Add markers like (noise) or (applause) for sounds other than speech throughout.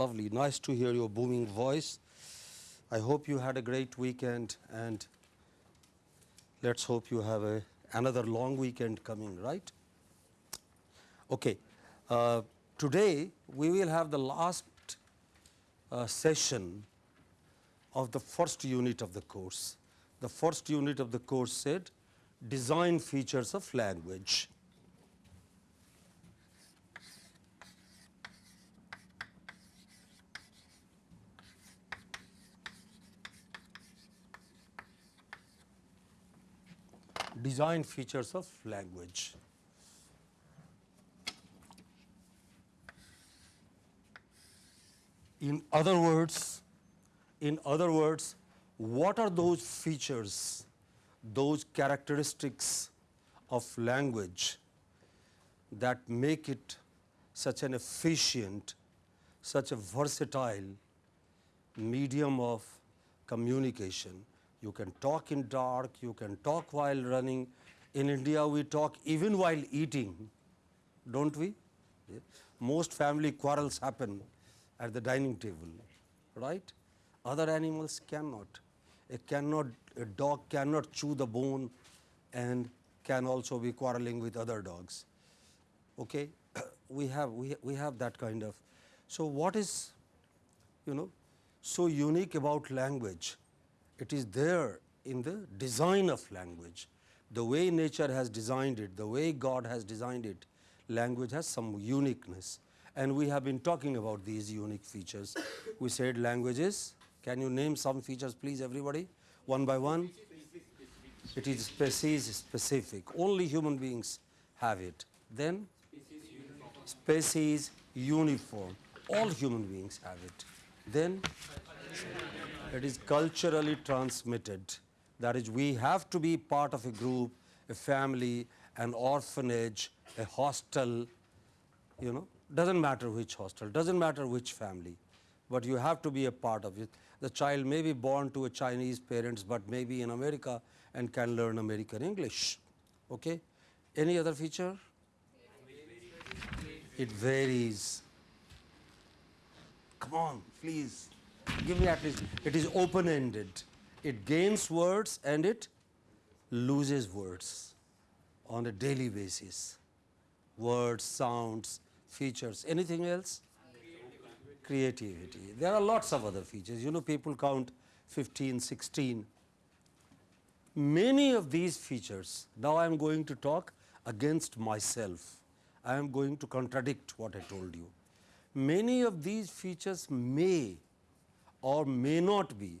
Lovely. Nice to hear your booming voice. I hope you had a great weekend and let's hope you have a, another long weekend coming, right? Okay. Uh, today we will have the last uh, session of the first unit of the course. The first unit of the course said design features of language. Design features of language. In other words, in other words, what are those features, those characteristics of language that make it such an efficient, such a versatile medium of communication. You can talk in dark, you can talk while running. In India, we talk even while eating, don't we? Most family quarrels happen at the dining table, right? Other animals cannot. A cannot a dog cannot chew the bone and can also be quarreling with other dogs. Okay, (coughs) we have we we have that kind of. So what is, you know, so unique about language? It is there in the design of language. The way nature has designed it, the way God has designed it, language has some uniqueness and we have been talking about these unique features. We said languages. Can you name some features please everybody one by one? It is species specific. Only human beings have it. Then species uniform. All human beings have it. Then it is culturally transmitted. That is we have to be part of a group, a family, an orphanage, a hostel, you know, doesn't matter which hostel, doesn't matter which family, but you have to be a part of it. The child may be born to a Chinese parents, but maybe in America and can learn American English. Okay? Any other feature? It varies. Come on, please. Give me at least. It is open ended. It gains words and it loses words on a daily basis. Words, sounds, features. Anything else? Creativity. There are lots of other features. You know, people count 15, 16. Many of these features, now I am going to talk against myself. I am going to contradict what I told you. Many of these features may or may not be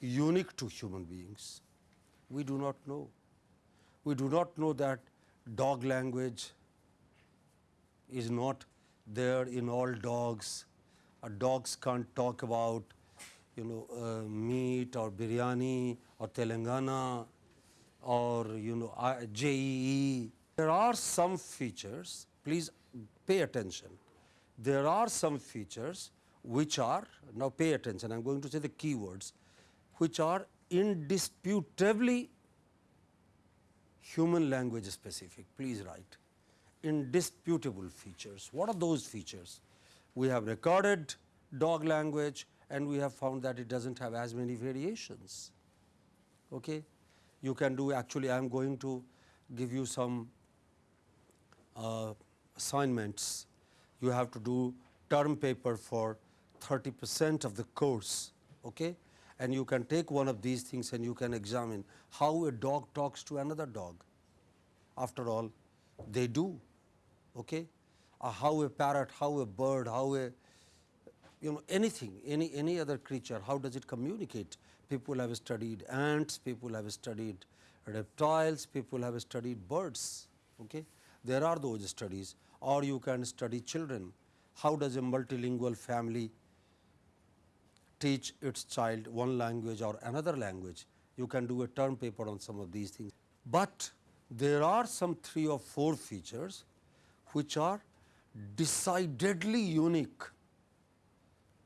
unique to human beings. We do not know. We do not know that dog language is not there in all dogs. Uh, dogs can't talk about you know uh, meat or biryani or Telangana or you know JEE. There are some features, please pay attention. There are some features which are, now pay attention, I am going to say the keywords, which are indisputably human language specific, please write indisputable features. What are those features? We have recorded dog language and we have found that it does not have as many variations. Okay? You can do actually I am going to give you some uh, assignments. You have to do term paper for 30 percent of the course. Okay? And you can take one of these things and you can examine how a dog talks to another dog. After all, they do okay? Uh, how a parrot, how a bird, how a you know anything, any, any other creature, how does it communicate? People have studied ants, people have studied reptiles, people have studied birds. Okay? There are those studies or you can study children. How does a multilingual family teach its child one language or another language? You can do a term paper on some of these things. But there are some three or four features which are decidedly unique,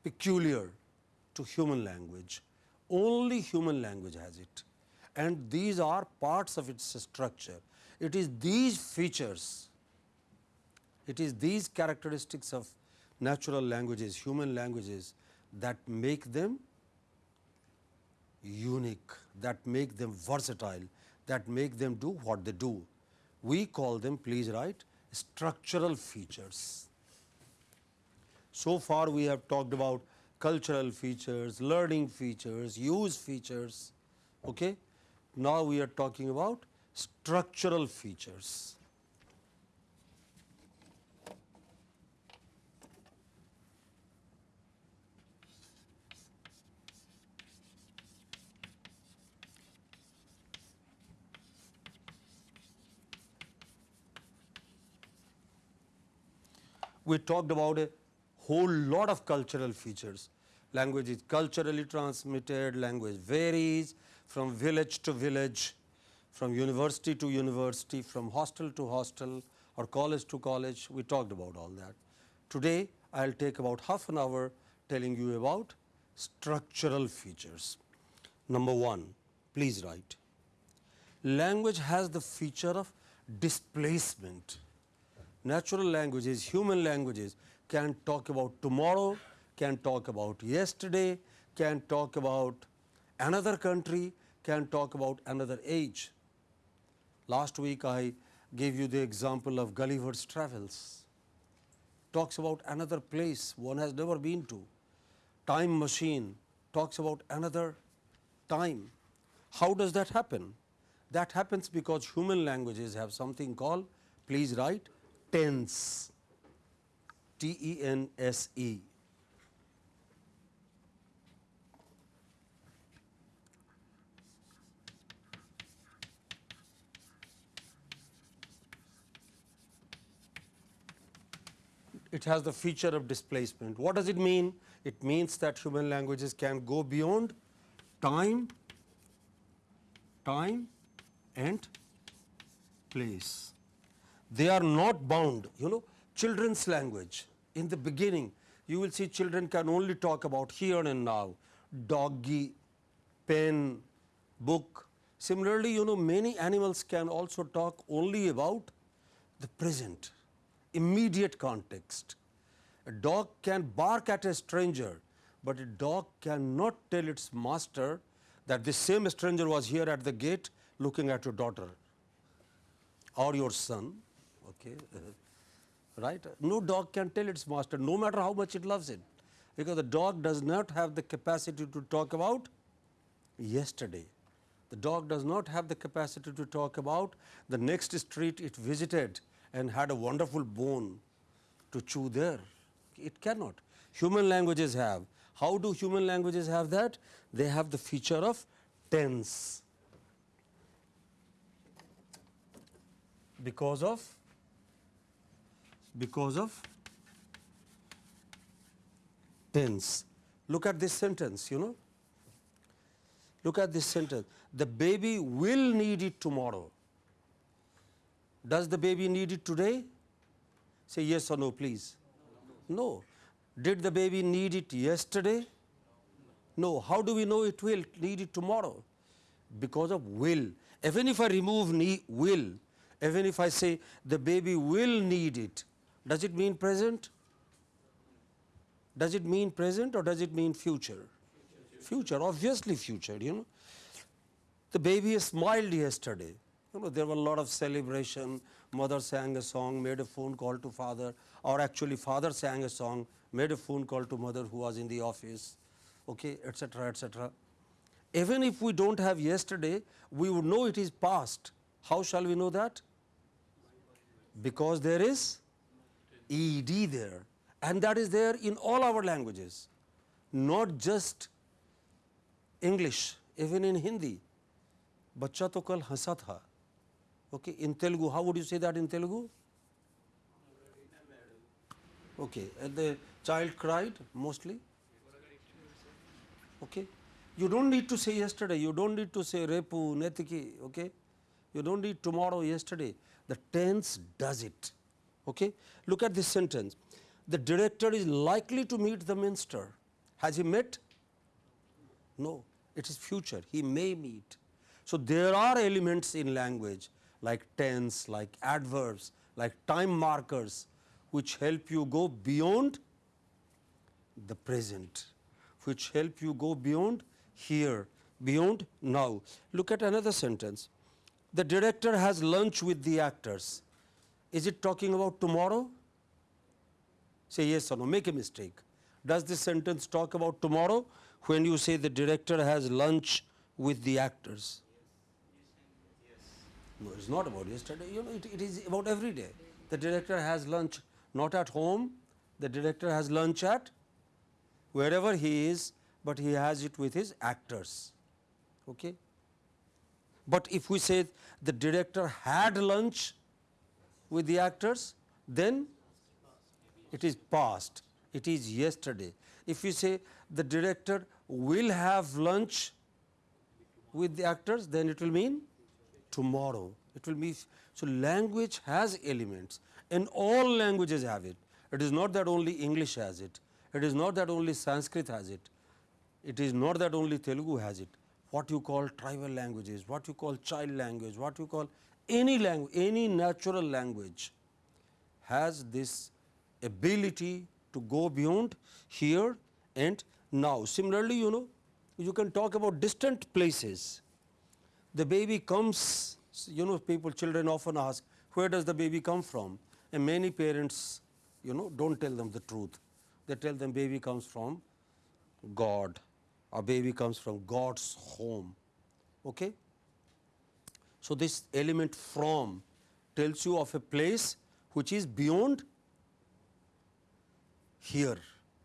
peculiar to human language. Only human language has it and these are parts of its structure. It is these features, it is these characteristics of natural languages, human languages that make them unique, that make them versatile, that make them do what they do. We call them, please write, structural features. So far we have talked about cultural features, learning features, use features. Okay? Now we are talking about structural features. We talked about a whole lot of cultural features. Language is culturally transmitted, language varies from village to village, from university to university, from hostel to hostel or college to college. We talked about all that. Today, I will take about half an hour telling you about structural features. Number one, please write. Language has the feature of displacement natural languages, human languages can talk about tomorrow, can talk about yesterday, can talk about another country, can talk about another age. Last week I gave you the example of Gulliver's Travels, talks about another place one has never been to. Time machine talks about another time. How does that happen? That happens because human languages have something called, please write, tense, T E N S E. It has the feature of displacement. What does it mean? It means that human languages can go beyond time, time and place they are not bound you know children's language. In the beginning you will see children can only talk about here and now. Doggy pen book. Similarly you know many animals can also talk only about the present immediate context. A dog can bark at a stranger but a dog cannot tell its master that this same stranger was here at the gate looking at your daughter or your son okay, uh, right. No dog can tell its master no matter how much it loves it, because the dog does not have the capacity to talk about yesterday. The dog does not have the capacity to talk about the next street it visited and had a wonderful bone to chew there. It cannot. Human languages have. How do human languages have that? They have the feature of tense. Because of because of tense. Look at this sentence, you know. Look at this sentence. The baby will need it tomorrow. Does the baby need it today? Say yes or no, please. No. Did the baby need it yesterday? No. How do we know it will need it tomorrow? Because of will. Even if I remove will, even if I say the baby will need it, does it mean present? Does it mean present or does it mean future? Future, obviously future, you know. The baby smiled yesterday. You know, there were a lot of celebration. Mother sang a song, made a phone call to father, or actually father sang a song, made a phone call to mother who was in the office, okay, etc., etc. Even if we don't have yesterday, we would know it is past. How shall we know that? Because there is ed there and that is there in all our languages not just English even in Hindi बच्चा तो कल हंसा था okay in Telugu how would you say that in Telugu okay and the child cried mostly okay you don't need to say yesterday you don't need to say repu netiki okay you don't need tomorrow yesterday the tense does it Okay? Look at this sentence. The director is likely to meet the minister. Has he met? No, it is future. He may meet. So, there are elements in language like tense, like adverbs, like time markers which help you go beyond the present, which help you go beyond here, beyond now. Look at another sentence. The director has lunch with the actors. Is it talking about tomorrow? Say yes or no, make a mistake. Does this sentence talk about tomorrow when you say the director has lunch with the actors? No, it's not about yesterday. You know, it, it is about every day. The director has lunch not at home, the director has lunch at wherever he is, but he has it with his actors. Okay? But if we say the director had lunch with the actors, then it is past, it is yesterday. If we say the director will have lunch with the actors, then it will mean tomorrow. It will be so language has elements and all languages have it. It is not that only English has it. It is not that only Sanskrit has it. It is not that only Telugu has it. What you call tribal languages, what you call child language, what you call any language, any natural language has this ability to go beyond here and now. Similarly, you know, you can talk about distant places. The baby comes, you know, people, children often ask, where does the baby come from? And many parents, you know, don't tell them the truth. They tell them baby comes from God, or baby comes from God's home. Okay? So, this element from tells you of a place which is beyond here,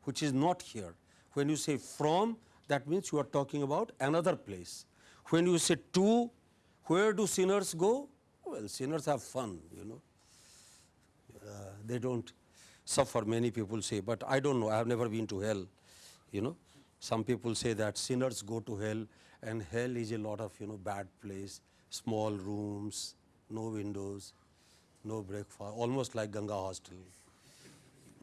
which is not here. When you say from, that means you are talking about another place. When you say to, where do sinners go? Well, sinners have fun, you know. Uh, they don't suffer, many people say, but I don't know, I have never been to hell, you know. Some people say that sinners go to hell and hell is a lot of, you know, bad place, small rooms, no windows, no breakfast, almost like Ganga hostel.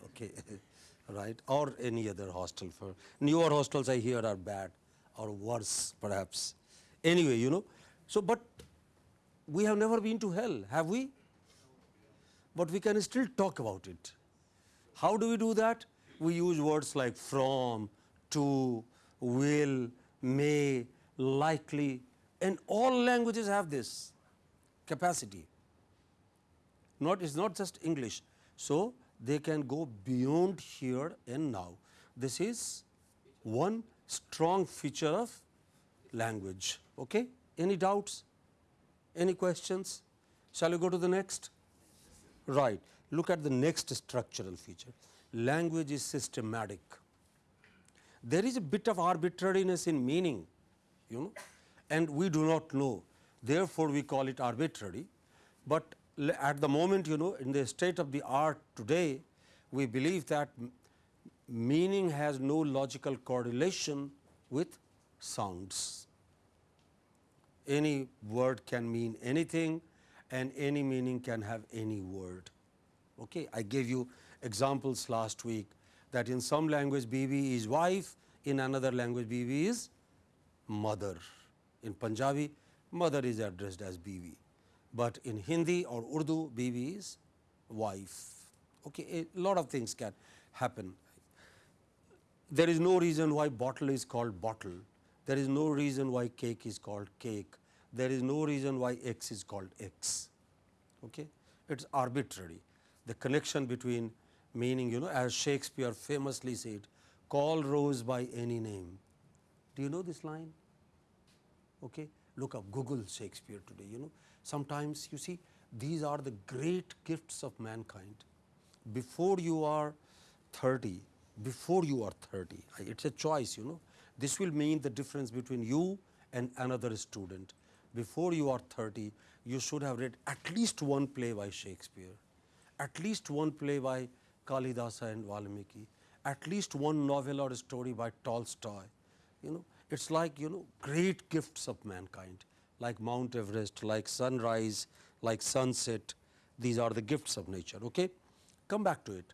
Okay, (laughs) right? Or any other hostel for newer hostels I hear are bad or worse perhaps. Anyway, you know, so but we have never been to hell, have we? But we can still talk about it. How do we do that? We use words like from, to, will, may, likely, and all languages have this capacity. Not it's not just English. So they can go beyond here and now. This is one strong feature of language. Okay? Any doubts? Any questions? Shall we go to the next? Right. Look at the next structural feature. Language is systematic. There is a bit of arbitrariness in meaning, you know, and we do not know. Therefore, we call it arbitrary. But at the moment, you know, in the state of the art today, we believe that meaning has no logical correlation with sounds. Any word can mean anything and any meaning can have any word. Okay? I gave you examples last week that in some language Bibi is wife, in another language Bibi is mother. In Punjabi, mother is addressed as Bibi, but in Hindi or Urdu, Bibi is wife. Okay? A lot of things can happen. There is no reason why bottle is called bottle. There is no reason why cake is called cake. There is no reason why X is called X. Okay? It is arbitrary. The connection between meaning, you know, as Shakespeare famously said, call rose by any name. Do you know this line? Okay? Look up, Google Shakespeare today, you know. Sometimes you see, these are the great gifts of mankind. Before you are 30, before you are 30, it is a choice, you know. This will mean the difference between you and another student. Before you are 30, you should have read at least one play by Shakespeare, at least one play by Kalidasa and Valmiki, at least one novel or story by Tolstoy. You know, it's like you know great gifts of mankind, like Mount Everest, like sunrise, like sunset. These are the gifts of nature. Okay, come back to it.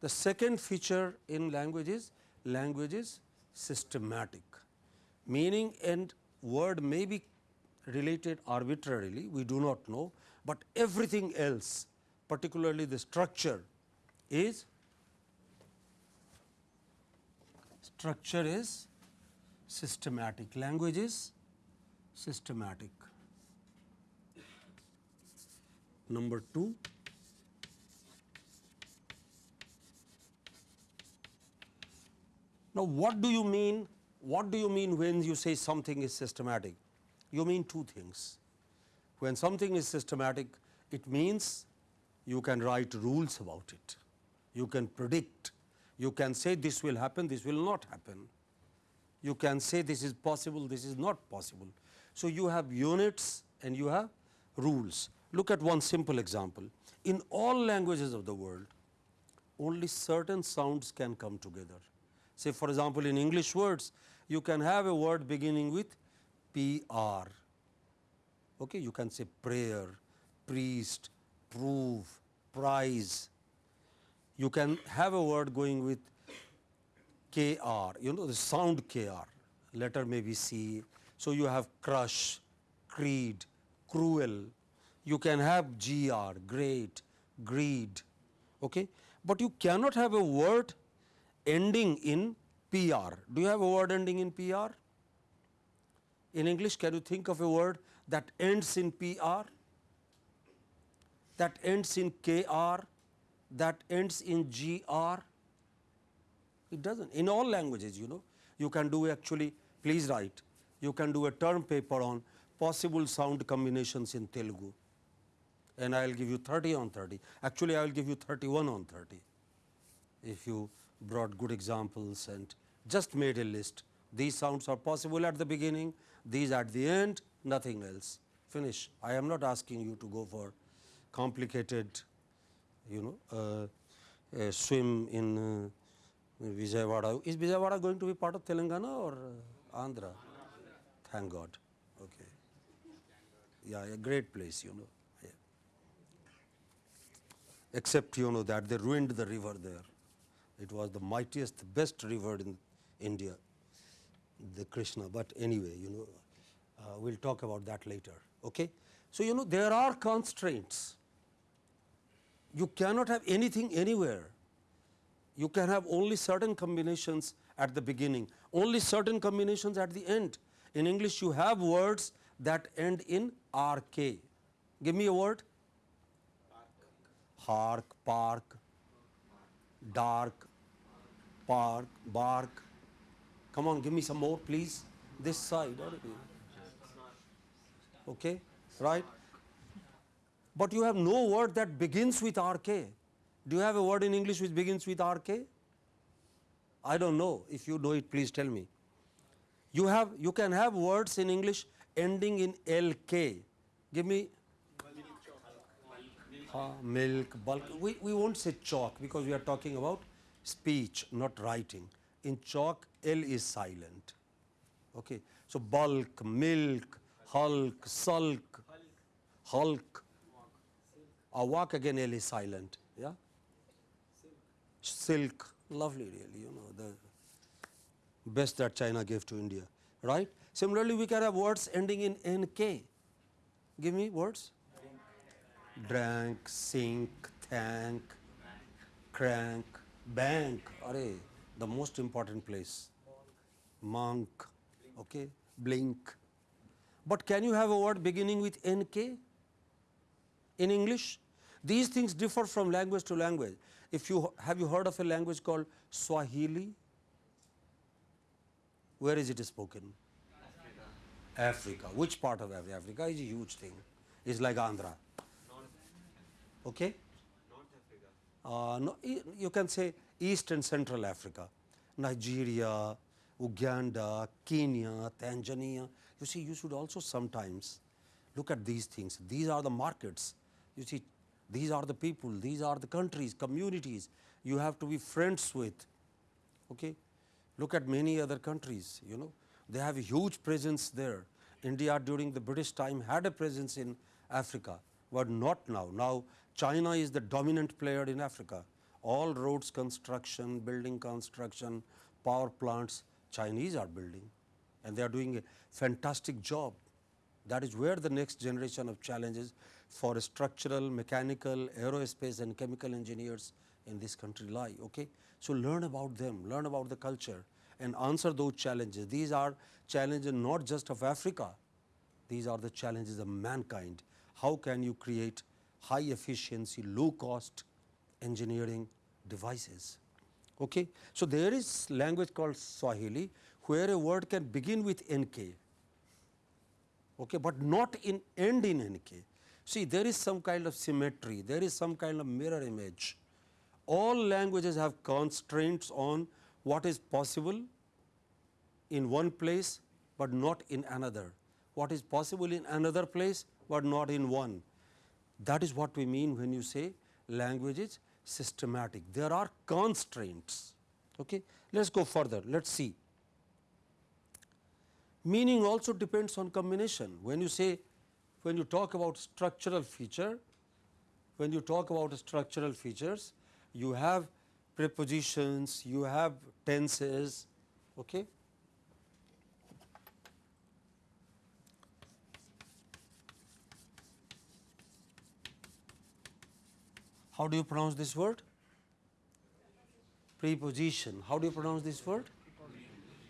The second feature in language is language is systematic, meaning and word may be related arbitrarily, we do not know, but everything else, particularly the structure is structure is systematic. Language is systematic. Number 2, Now, what do you mean? What do you mean when you say something is systematic? You mean two things. When something is systematic, it means you can write rules about it. You can predict. You can say this will happen, this will not happen. You can say this is possible, this is not possible. So, you have units and you have rules. Look at one simple example. In all languages of the world, only certain sounds can come together. Say for example, in English words, you can have a word beginning with PR. Okay, you can say prayer, priest, prove, prize. You can have a word going with KR, you know the sound KR, letter may be C. So, you have crush, creed, cruel. You can have GR, great, greed. Okay? But you cannot have a word ending in PR. Do you have a word ending in PR? In English, can you think of a word that ends in PR, that ends in KR, that ends in GR? It doesn't. In all languages, you know, you can do actually, please write, you can do a term paper on possible sound combinations in Telugu and I will give you 30 on 30. Actually, I will give you 31 on 30 if you brought good examples and just made a list. These sounds are possible at the beginning, these at the end, nothing else. Finish. I am not asking you to go for complicated, you know, uh, swim in uh, Vijayawada. Is Vijayawada going to be part of Telangana or uh, Andhra? Thank God. Okay. Yeah, a great place, you know. Yeah. Except, you know, that they ruined the river there. It was the mightiest, best river in India, the Krishna. But anyway, you know, uh, we will talk about that later. Okay? So, you know, there are constraints. You cannot have anything anywhere. You can have only certain combinations at the beginning, only certain combinations at the end. In English, you have words that end in RK. Give me a word. Hark, park, dark, park, bark. Come on, give me some more, please. This side. Okay, right? But you have no word that begins with RK. Do you have a word in English which begins with RK? I don't know. If you know it, please tell me. You have, you can have words in English ending in LK. Give me uh, milk, bulk. We, we won't say chalk because we are talking about speech, not writing. In chalk, L is silent. Okay. So, bulk, milk, hulk, sulk, hulk. A walk again, L is silent. Yeah. Silk, lovely, really. You know the best that China gave to India, right? Similarly, we can have words ending in nk. Give me words. Drank, sink, thank, crank, bank, array, the most important place, monk, okay, blink. But can you have a word beginning with NK in English? These things differ from language to language. If you have you heard of a language called Swahili? Where is it spoken? Africa. Africa. Which part of Africa? Africa is a huge thing. It's like Andhra. Okay? North Africa. Uh, no, you can say East and Central Africa, Nigeria, Uganda, Kenya, Tanzania. You see, you should also sometimes look at these things. These are the markets. You see, these are the people, these are the countries, communities you have to be friends with. Okay? Look at many other countries, you know, they have a huge presence there. India during the British time had a presence in Africa, but not now. Now China is the dominant player in Africa. All roads construction, building construction, power plants, Chinese are building and they are doing a fantastic job. That is where the next generation of challenges for structural, mechanical, aerospace and chemical engineers in this country lie. Okay? So, learn about them, learn about the culture and answer those challenges. These are challenges not just of Africa, these are the challenges of mankind. How can you create high efficiency, low cost engineering devices? Okay. So, there is language called Swahili where a word can begin with NK, okay, but not in end in NK. See there is some kind of symmetry, there is some kind of mirror image. All languages have constraints on what is possible in one place, but not in another. What is possible in another place, but not in one. That is what we mean when you say language is systematic. There are constraints. Okay. Let us go further. Let us see. Meaning also depends on combination. When you say, when you talk about structural feature, when you talk about structural features, you have prepositions, you have tenses. Okay. How do you pronounce this word? Preposition. How do you pronounce this word?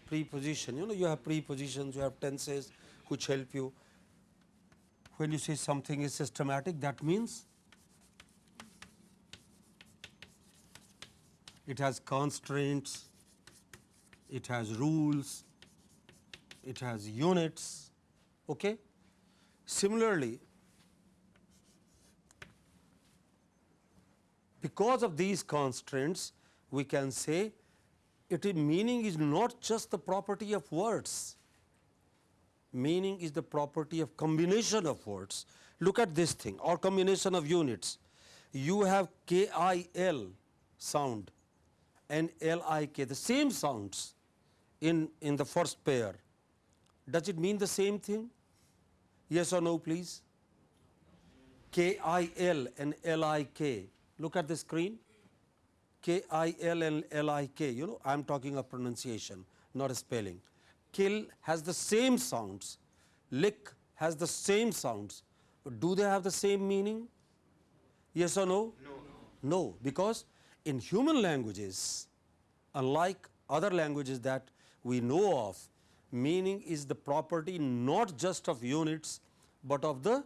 Preposition. You know, you have prepositions, you have tenses which help you. When you say something is systematic, that means it has constraints, it has rules, it has units. Okay? Similarly, because of these constraints, we can say it meaning is not just the property of words, meaning is the property of combination of words. Look at this thing or combination of units. You have K I L sound and L I K, the same sounds in, in the first pair. Does it mean the same thing? Yes or no, please? K I L and L I K. Look at the screen. K I L and L I K, you know, I am talking of pronunciation, not a spelling. Kill has the same sounds, lick has the same sounds, but do they have the same meaning? Yes or no? No. No, because in human languages, unlike other languages that we know of, meaning is the property not just of units, but of the,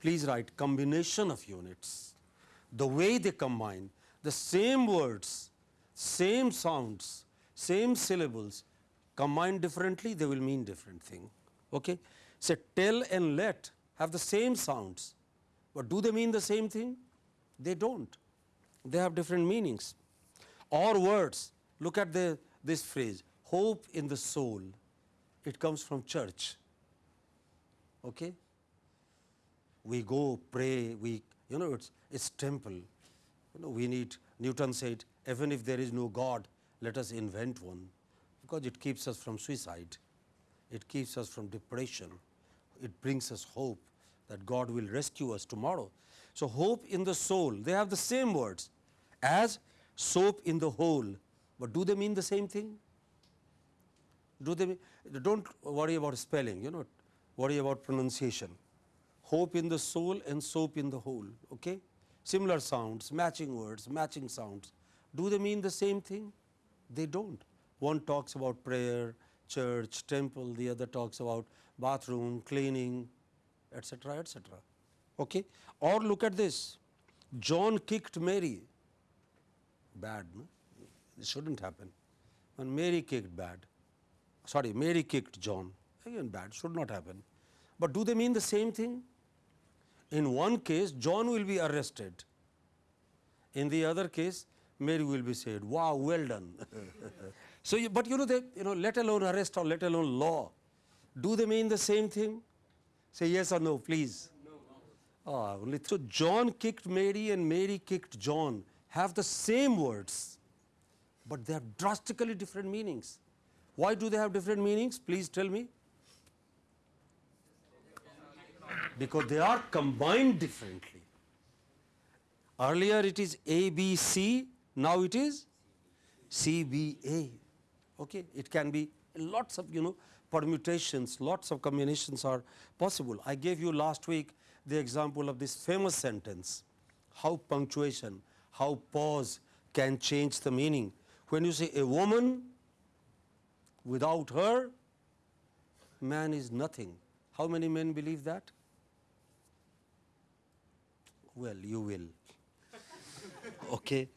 please write, combination of units. The way they combine, the same words, same sounds, same syllables combined differently, they will mean different thing. Okay? Say tell and let have the same sounds, but do they mean the same thing? They do not. They have different meanings. Or words, look at the, this phrase, hope in the soul. It comes from church. Okay? We go pray, we, you know, it's, it's temple. You know, we need, Newton said, even if there is no God, let us invent one, because it keeps us from suicide, it keeps us from depression, it brings us hope that God will rescue us tomorrow. So, hope in the soul, they have the same words as soap in the hole, but do they mean the same thing? Do they mean, don't worry about spelling, you know, worry about pronunciation. Hope in the soul and soap in the hole. Okay? similar sounds, matching words, matching sounds. Do they mean the same thing? They do not. One talks about prayer, church, temple, the other talks about bathroom, cleaning, etc., etc. Okay? Or look at this, John kicked Mary, bad, no? it should not happen. When Mary kicked bad, sorry, Mary kicked John, again bad, should not happen. But do they mean the same thing? In one case, John will be arrested. In the other case, Mary will be said, wow, well done. (laughs) so, you, but you know, they, you know, let alone arrest or let alone law, do they mean the same thing? Say yes or no, please. No. Ah, only so John kicked Mary and Mary kicked John have the same words, but they have drastically different meanings. Why do they have different meanings? Please tell me. because they are combined differently. Earlier it is ABC, now it is CBA. Okay? It can be lots of you know permutations, lots of combinations are possible. I gave you last week the example of this famous sentence, how punctuation, how pause can change the meaning. When you say a woman without her, man is nothing. How many men believe that? Well, you will. (laughs) okay.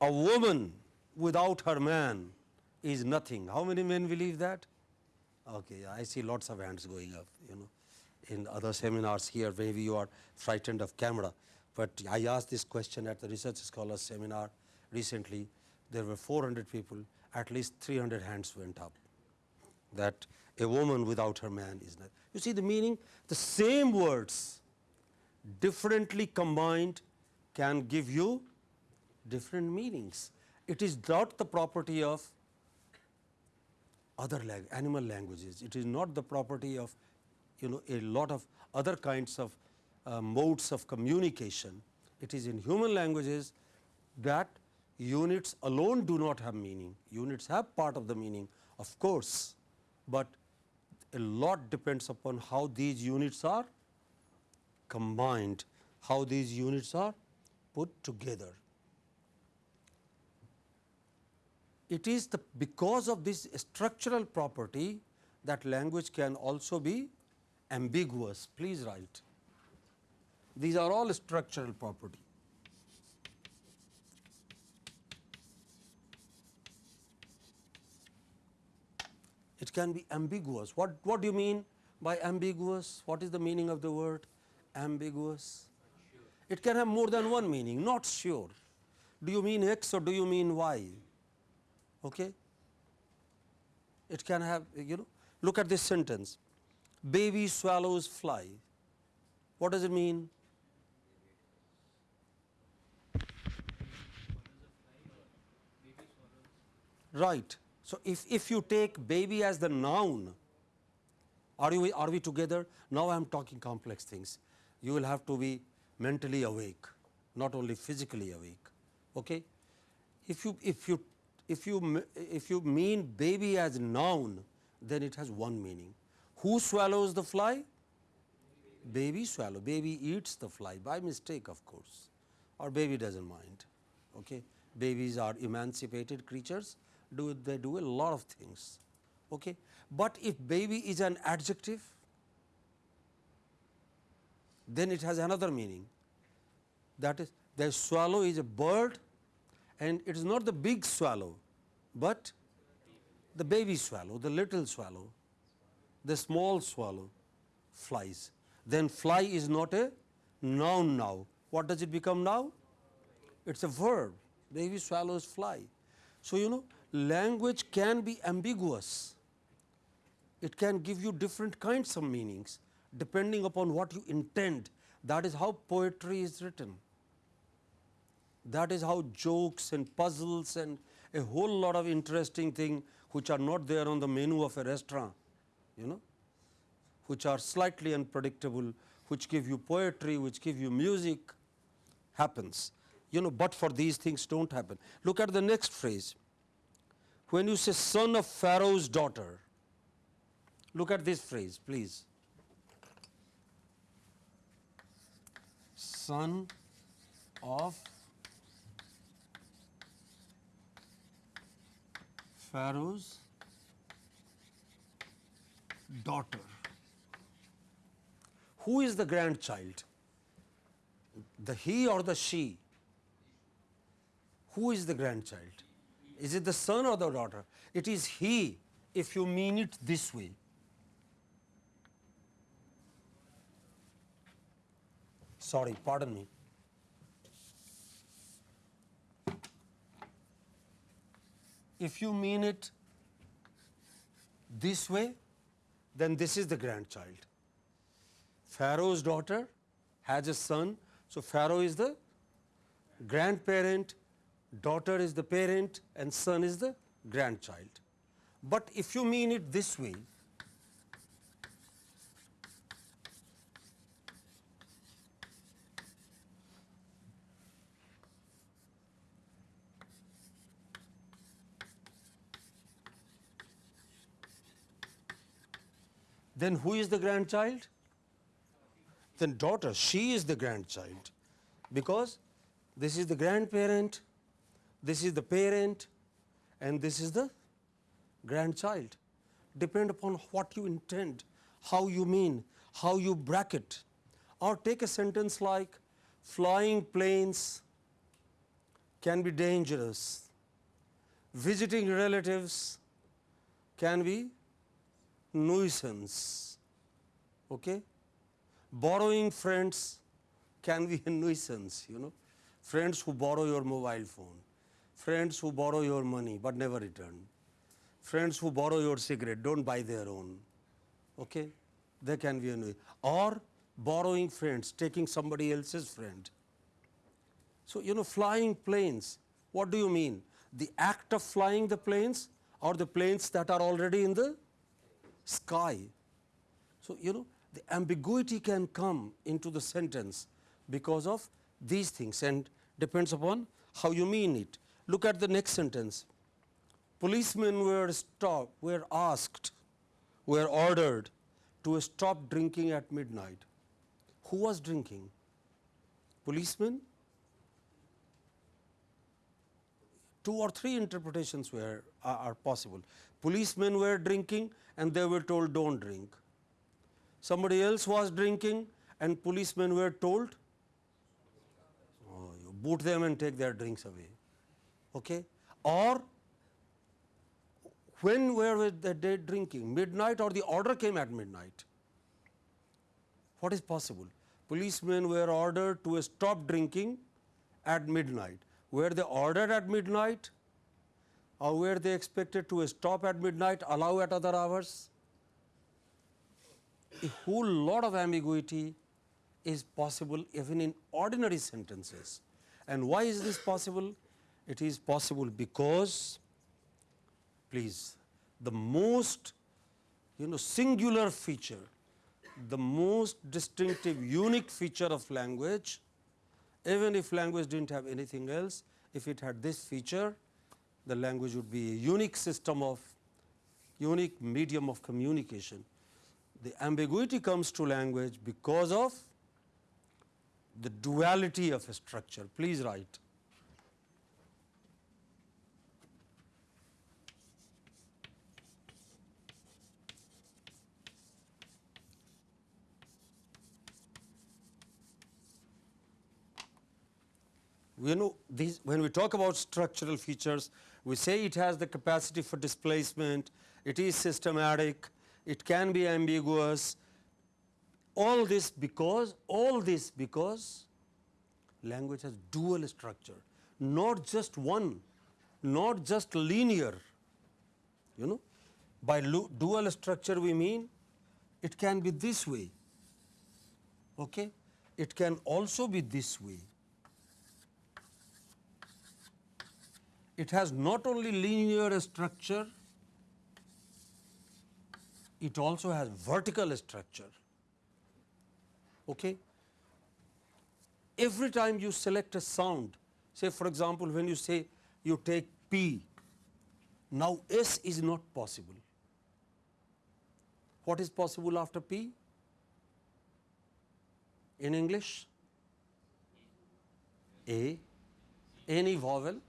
A woman without her man is nothing. How many men believe that? Okay, I see lots of hands going up, you know. In other seminars here, maybe you are frightened of camera. But I asked this question at the Research Scholars Seminar recently. There were 400 people, at least 300 hands went up. That a woman without her man is not. You see the meaning? The same words, differently combined, can give you different meanings. It is not the property of other animal languages. It is not the property of you know a lot of other kinds of uh, modes of communication. It is in human languages that units alone do not have meaning. Units have part of the meaning of course, but a lot depends upon how these units are combined, how these units are put together. It is the because of this structural property that language can also be ambiguous. Please write. These are all structural property. It can be ambiguous. What, what do you mean by ambiguous? What is the meaning of the word ambiguous? It can have more than one meaning, not sure. Do you mean X or do you mean Y? Okay? It can have, you know, look at this sentence baby swallows fly. What does it mean? Right. So, if, if you take baby as the noun, are, you, are we together? Now, I am talking complex things. You will have to be mentally awake, not only physically awake. Okay? If you, if you, if you, if you mean baby as noun, then it has one meaning. Who swallows the fly? Baby swallow. Baby eats the fly by mistake, of course, or baby doesn't mind. Okay? Babies are emancipated creatures do they do a lot of things. Okay. But if baby is an adjective, then it has another meaning that is the swallow is a bird and it is not the big swallow, but the baby swallow, the little swallow, the small swallow flies. Then fly is not a noun now. What does it become now? It is a verb. Baby swallows fly. So, you know language can be ambiguous. It can give you different kinds of meanings depending upon what you intend. That is how poetry is written. That is how jokes and puzzles and a whole lot of interesting things which are not there on the menu of a restaurant, you know, which are slightly unpredictable, which give you poetry, which give you music, happens. You know, but for these things don't happen. Look at the next phrase when you say son of Pharaoh's daughter, look at this phrase, please. Son of Pharaoh's daughter. Who is the grandchild? The he or the she? Who is the grandchild? Is it the son or the daughter? It is he if you mean it this way. Sorry, pardon me. If you mean it this way, then this is the grandchild. Pharaoh's daughter has a son, so Pharaoh is the grandparent daughter is the parent and son is the grandchild. But if you mean it this way, then who is the grandchild? Then daughter, she is the grandchild because this is the grandparent this is the parent and this is the grandchild. Depend upon what you intend, how you mean, how you bracket. Or take a sentence like flying planes can be dangerous. Visiting relatives can be nuisance. Okay? Borrowing friends can be a nuisance, you know. Friends who borrow your mobile phone, friends who borrow your money but never return, friends who borrow your cigarette, don't buy their own. Okay? They can be a nuisance. Or borrowing friends, taking somebody else's friend. So, you know, flying planes, what do you mean? The act of flying the planes or the planes that are already in the sky. So, you know, the ambiguity can come into the sentence because of these things and depends upon how you mean it. Look at the next sentence. Policemen were stopped, were asked, were ordered to stop drinking at midnight. Who was drinking? Policemen? Two or three interpretations were are, are possible. Policemen were drinking and they were told don't drink. Somebody else was drinking and policemen were told oh, you boot them and take their drinks away. Okay? Or when were they drinking? Midnight or the order came at midnight? What is possible? Policemen were ordered to stop drinking at midnight. Were they ordered at midnight or were they expected to stop at midnight, allow at other hours? A whole lot of ambiguity is possible even in ordinary sentences. And why is this possible? It is possible because, please, the most you know singular feature, the most distinctive unique feature of language, even if language did not have anything else, if it had this feature, the language would be a unique system of unique medium of communication. The ambiguity comes to language because of the duality of a structure. Please write. We know these, when we talk about structural features, we say it has the capacity for displacement, it is systematic, it can be ambiguous, all this because, all this because language has dual structure, not just one, not just linear, you know. By dual structure we mean it can be this way, okay? it can also be this way. It has not only linear structure, it also has vertical structure. Okay? Every time you select a sound, say for example, when you say you take P, now S is not possible. What is possible after P? In English? A, any vowel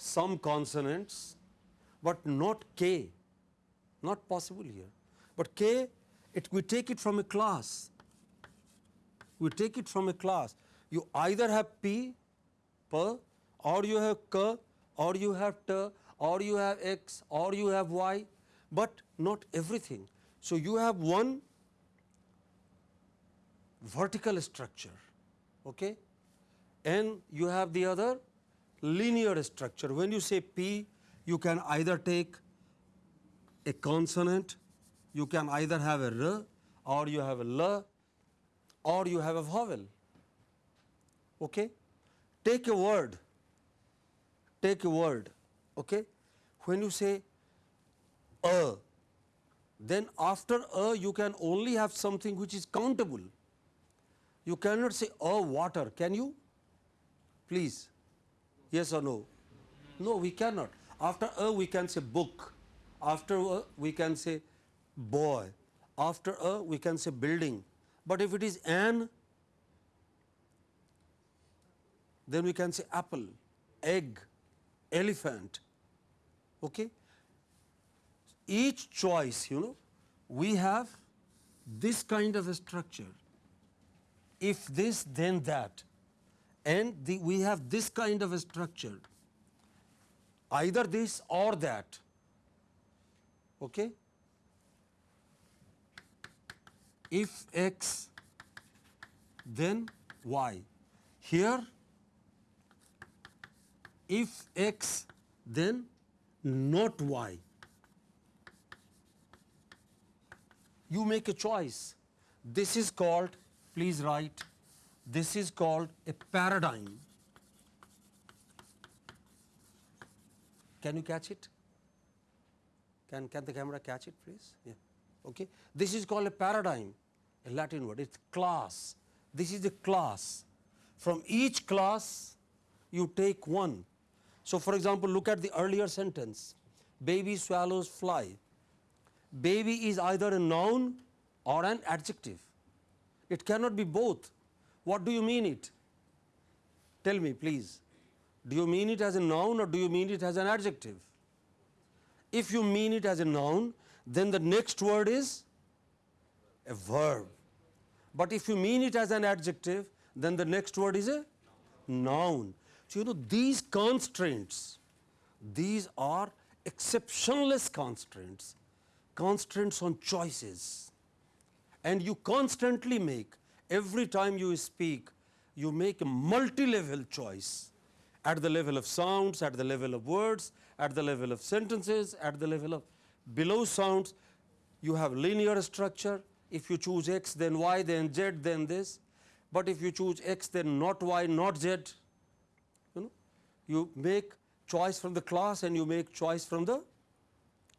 some consonants, but not k, not possible here. But k, it, we take it from a class, we take it from a class. You either have p, p, or you have k, or you have t, or you have x, or you have y, but not everything. So, you have one vertical structure okay? and you have the other linear structure. When you say P, you can either take a consonant, you can either have a R or you have a L or you have a vowel. Okay? Take a word, take a word. Okay? When you say a, then after a you can only have something which is countable. You cannot say a water, can you? Please. Yes or no? No, we cannot. After a, we can say book. After a, we can say boy. After a, we can say building. But if it is an, then we can say apple, egg, elephant. Okay? each choice, you know, we have this kind of a structure. If this, then that. And the, we have this kind of a structure. Either this or that. Okay? If x, then y. Here, if x, then not y. You make a choice. This is called, please write, this is called a paradigm. Can you catch it? Can, can the camera catch it, please? Yeah. Okay. This is called a paradigm, a Latin word. It's class. This is a class. From each class, you take one. So, for example, look at the earlier sentence baby swallows fly. Baby is either a noun or an adjective. It cannot be both. What do you mean it? Tell me, please. Do you mean it as a noun or do you mean it as an adjective? If you mean it as a noun, then the next word is a verb. But if you mean it as an adjective, then the next word is a noun. So, you know, these constraints, these are exceptionless constraints, constraints on choices. And you constantly make, every time you speak, you make a multi-level choice at the level of sounds, at the level of words, at the level of sentences, at the level of below sounds. You have linear structure. If you choose x, then y, then z, then this. But if you choose x, then not y, not z. You know, you make choice from the class and you make choice from the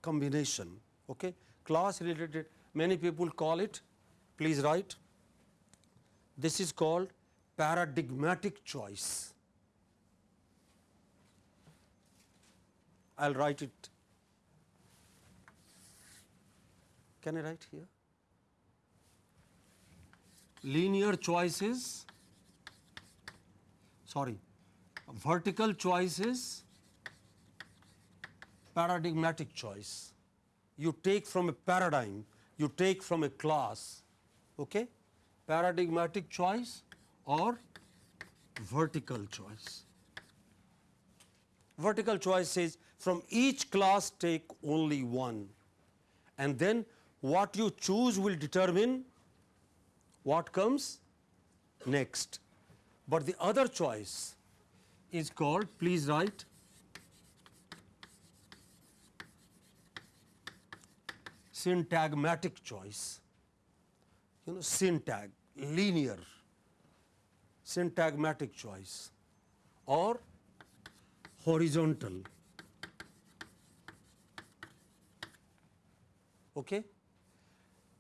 combination. Okay? Class related, many people call it, please write, this is called paradigmatic choice. I will write it. Can I write here? Linear choices, sorry, vertical choices, paradigmatic choice. You take from a paradigm, you take from a class, okay? Paradigmatic choice or vertical choice. Vertical choice says from each class take only one and then what you choose will determine what comes next. But the other choice is called, please write, syntagmatic choice. You know, syntag, linear, syntagmatic choice or horizontal. Okay?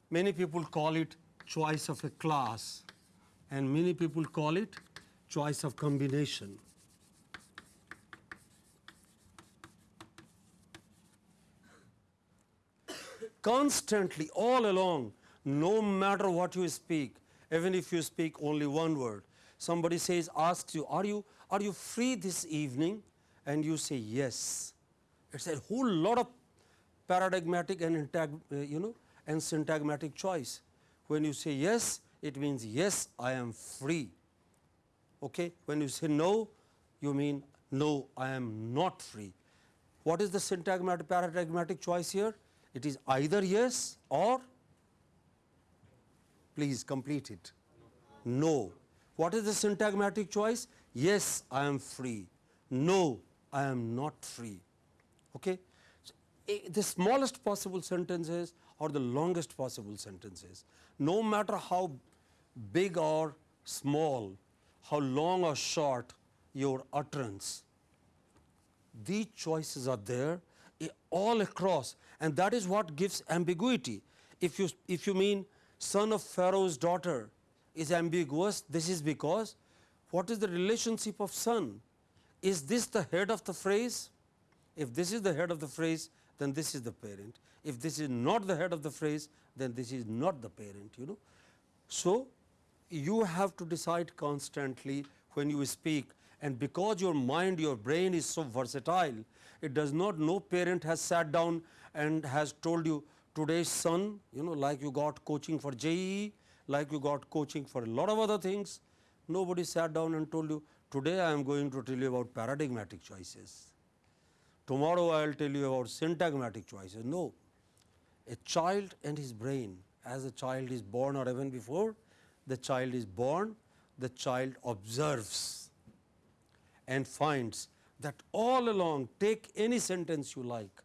Many people call it choice of a class and many people call it choice of combination. (coughs) Constantly, all along, no matter what you speak, even if you speak only one word, somebody says, asks you, are you, are you free this evening? And you say yes. It's a whole lot of paradigmatic and uh, you know, and syntagmatic choice. When you say yes, it means yes, I am free. Okay? When you say no, you mean no, I am not free. What is the syntagmatic paradigmatic choice here? It is either yes or please complete it. No. What is the syntagmatic choice? Yes, I am free. No, I am not free. Okay? So, eh, the smallest possible sentences or the longest possible sentences, no matter how big or small, how long or short your utterance, these choices are there eh, all across and that is what gives ambiguity. If you, if you mean son of Pharaoh's daughter is ambiguous, this is because what is the relationship of son? Is this the head of the phrase? If this is the head of the phrase, then this is the parent. If this is not the head of the phrase, then this is not the parent, you know. So, you have to decide constantly when you speak And because your mind, your brain is so versatile, it does not, no parent has sat down and has told you, today's son, you know, like you got coaching for JEE, like you got coaching for a lot of other things, nobody sat down and told you, today I am going to tell you about paradigmatic choices. Tomorrow I will tell you about syntagmatic choices. No, a child and his brain, as a child is born or even before, the child is born, the child observes and finds that all along take any sentence you like.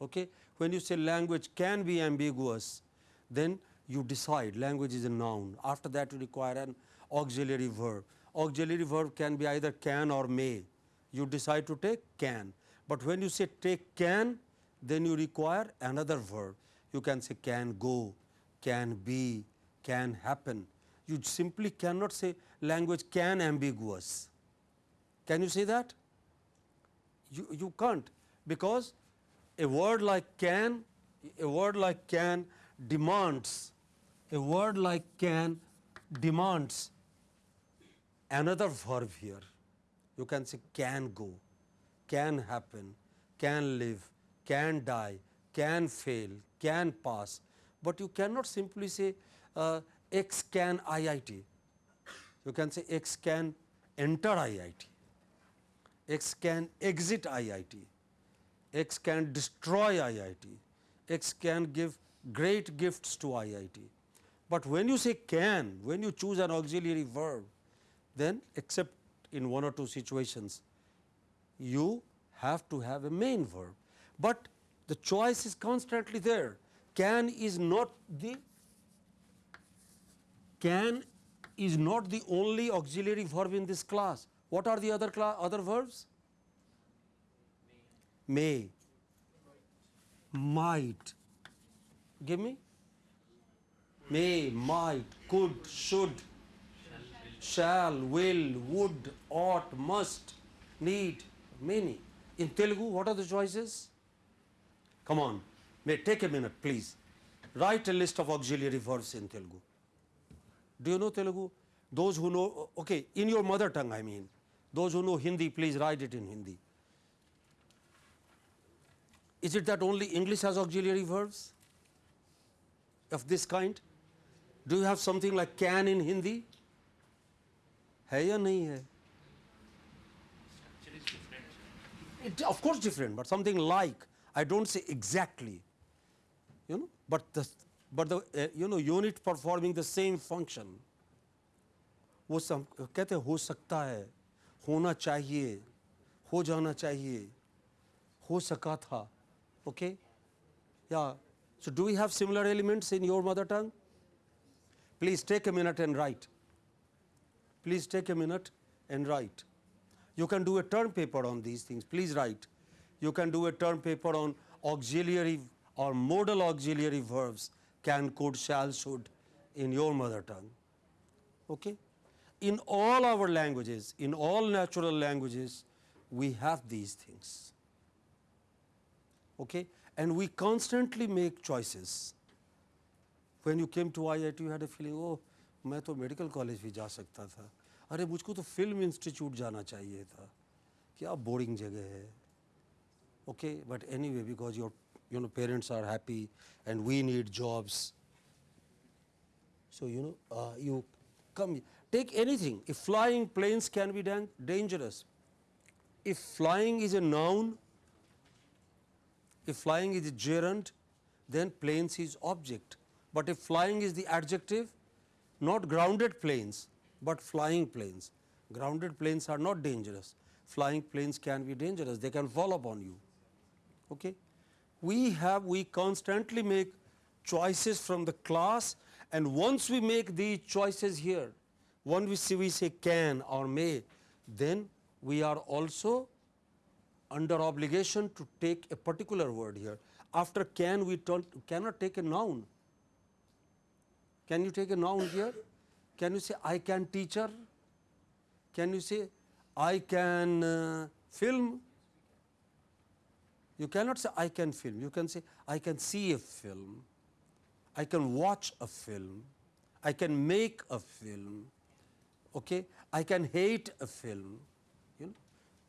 Okay? When you say language can be ambiguous, then you decide language is a noun. After that you require an auxiliary verb. Auxiliary verb can be either can or may. You decide to take can. But when you say take can, then you require another verb. You can say can go, can be, can happen. You simply cannot say language can ambiguous. Can you say that? You, you can't because a word like can, a word like can demands, a word like can demands another verb here. You can say can go, can happen, can live, can die, can fail, can pass, but you cannot simply say uh, X can IIT. You can say X can enter IIT, X can exit IIT, X can destroy IIT, X can give great gifts to IIT. But when you say can, when you choose an auxiliary verb, then except in one or two situations, you have to have a main verb. But the choice is constantly there. Can is not the can is not the only auxiliary verb in this class. What are the other other verbs? May, might. Give me. May, might, could, should, shall, will, would, ought, must, need, many. In Telugu, what are the choices? Come on, may take a minute, please. Write a list of auxiliary verbs in Telugu. Do you know Telugu? Those who know, okay, in your mother tongue, I mean. Those who know Hindi, please write it in Hindi. Is it that only English has auxiliary verbs of this kind? Do you have something like can in Hindi? है या नहीं है it, of course different but something like i don't say exactly you know but the but the uh, you know unit performing the same function वो सम कहते हो सकता है होना चाहिए हो जाना चाहिए हो सका था okay yeah so do we have similar elements in your mother tongue please take a minute and write please take a minute and write. You can do a term paper on these things, please write. You can do a term paper on auxiliary or modal auxiliary verbs, can, could, shall, should in your mother tongue. Okay? In all our languages, in all natural languages, we have these things Okay? And we constantly make choices. When you came to IIT, you had a feeling, oh, मैं तो medical college भी जा सकता था अरे मुझको तो film institute जाना चाहिए था क्या बोरिंग जगह है okay but any way because your you know parents are happy and we need jobs so you know uh, you come take anything if flying planes can be dan dangerous if flying is a noun if flying is a gerund then planes is object but if flying is the adjective not grounded planes, but flying planes. Grounded planes are not dangerous. Flying planes can be dangerous, they can fall upon you. Okay? We have, we constantly make choices from the class and once we make these choices here, once we say, we say can or may, then we are also under obligation to take a particular word here. After can, we cannot take a noun can you take a noun here? Can you say I can teacher? Can you say I can uh, film? You cannot say I can film. You can say I can see a film. I can watch a film. I can make a film. Okay? I can hate a film. You know?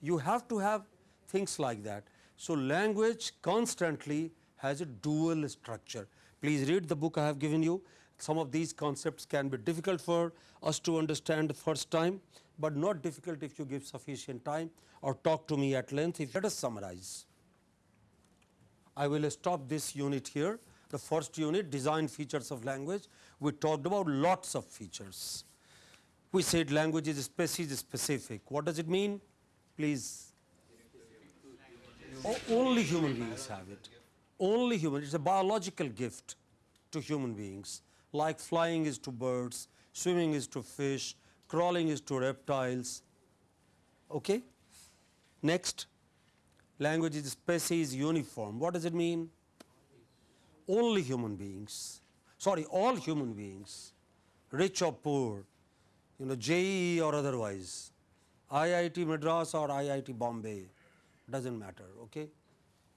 You have to have things like that. So, language constantly has a dual structure. Please read the book I have given you. Some of these concepts can be difficult for us to understand the first time, but not difficult if you give sufficient time or talk to me at length. If let us summarize. I will stop this unit here. The first unit design features of language. We talked about lots of features. We said language is species specific. What does it mean? Please only human beings have it. Only human. It's a biological gift to human beings. Like flying is to birds, swimming is to fish, crawling is to reptiles. Okay? Next, language is species uniform. What does it mean? Only human beings. Sorry, all human beings, rich or poor, you know, JEE or otherwise, IIT Madras or IIT Bombay, doesn't matter, okay?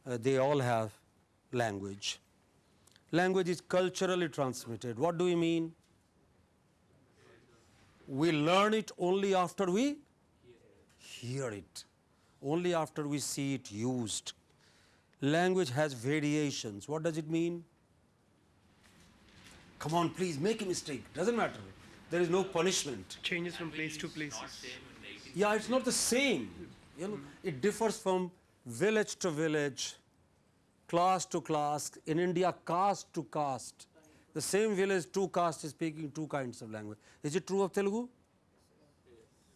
Uh, they all have language. Language is culturally transmitted. What do we mean? We learn it only after we hear it, only after we see it used. Language has variations. What does it mean? Come on, please make a mistake. Doesn't matter. There is no punishment. changes from place to places. Yeah, it's not the same. You know, it differs from village to village, class to class. In India, caste to caste. The same village, two castes is speaking two kinds of language. Is it true of Telugu?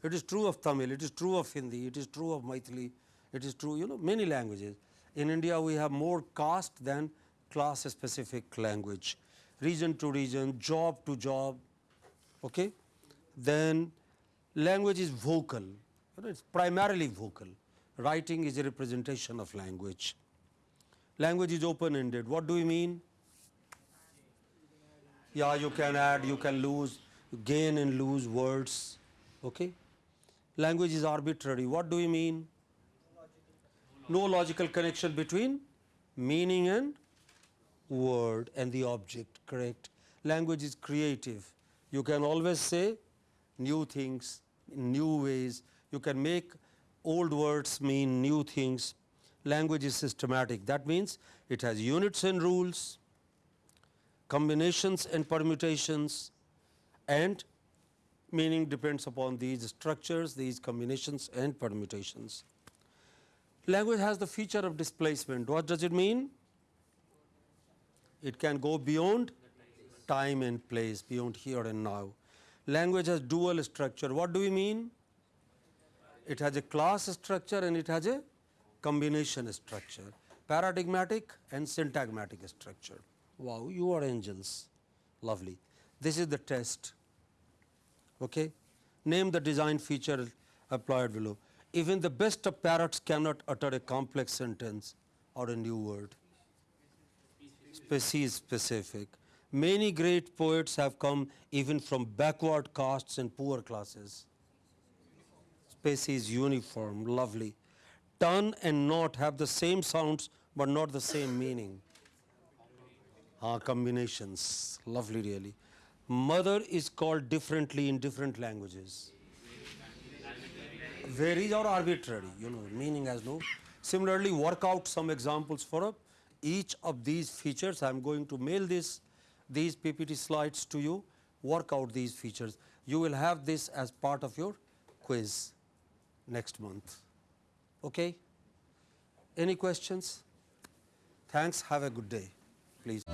It is true of Tamil, it is true of Hindi, it is true of Maithili, it is true, you know, many languages. In India, we have more caste than class specific language. Region to region, job to job, okay? Then language is vocal, you know, it's primarily vocal. Writing is a representation of language. Language is open ended. What do we mean? Yeah, you can add, you can lose, gain and lose words. Okay? Language is arbitrary. What do we mean? No logical connection between meaning and word and the object, correct? Language is creative. You can always say new things in new ways. You can make old words mean new things. Language is systematic. That means it has units and rules, combinations and permutations, and meaning depends upon these structures, these combinations and permutations. Language has the feature of displacement. What does it mean? It can go beyond time and place, beyond here and now. Language has dual structure. What do we mean? It has a class structure and it has a combination structure, paradigmatic and syntagmatic structure. Wow, you are angels. Lovely. This is the test. Okay? Name the design feature applied below. Even the best of parrots cannot utter a complex sentence or a new word. Species specific. Many great poets have come even from backward castes and poor classes. Species uniform, lovely. Turn and knot have the same sounds but not the same meaning. Ah, combinations, lovely really. Mother is called differently in different languages. Varies or arbitrary, you know, meaning has no. Similarly, work out some examples for each of these features. I am going to mail this, these PPT slides to you. Work out these features. You will have this as part of your quiz next month. Okay? Any questions? Thanks. Have a good day. Please.